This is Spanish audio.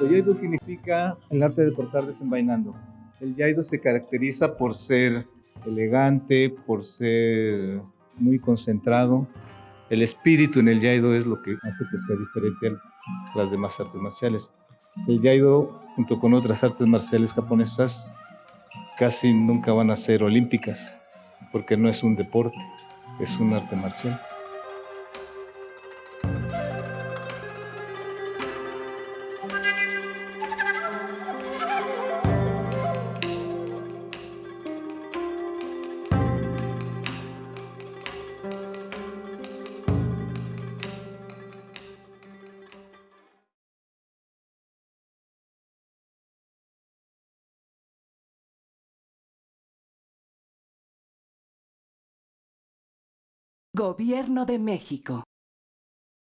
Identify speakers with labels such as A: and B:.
A: El yaido significa el arte de cortar desenvainando. El yaido se caracteriza por ser elegante, por ser muy concentrado. El espíritu en el yaido es lo que hace que sea diferente a las demás artes marciales. El yaido, junto con otras artes marciales japonesas, casi nunca van a ser olímpicas, porque no es un deporte, es un arte marcial.
B: Gobierno de México.